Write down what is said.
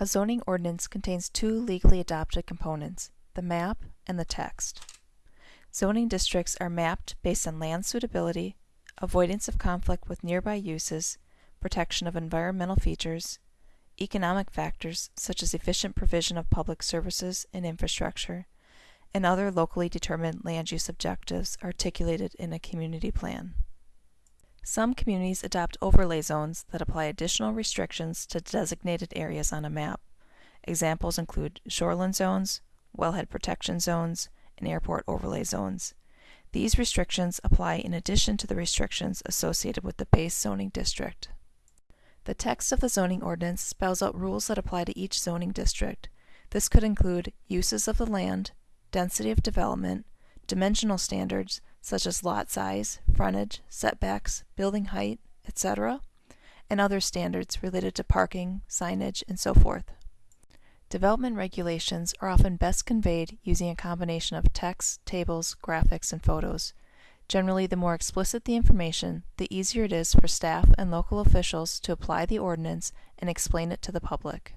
A zoning ordinance contains two legally adopted components, the map and the text. Zoning districts are mapped based on land suitability, avoidance of conflict with nearby uses, protection of environmental features, economic factors such as efficient provision of public services and infrastructure, and other locally determined land use objectives articulated in a community plan. Some communities adopt overlay zones that apply additional restrictions to designated areas on a map. Examples include shoreline zones, wellhead protection zones, and airport overlay zones. These restrictions apply in addition to the restrictions associated with the base zoning district. The text of the zoning ordinance spells out rules that apply to each zoning district. This could include uses of the land, density of development, dimensional standards such as lot size, frontage, setbacks, building height, etc., and other standards related to parking, signage, and so forth. Development regulations are often best conveyed using a combination of text, tables, graphics, and photos. Generally, the more explicit the information, the easier it is for staff and local officials to apply the ordinance and explain it to the public.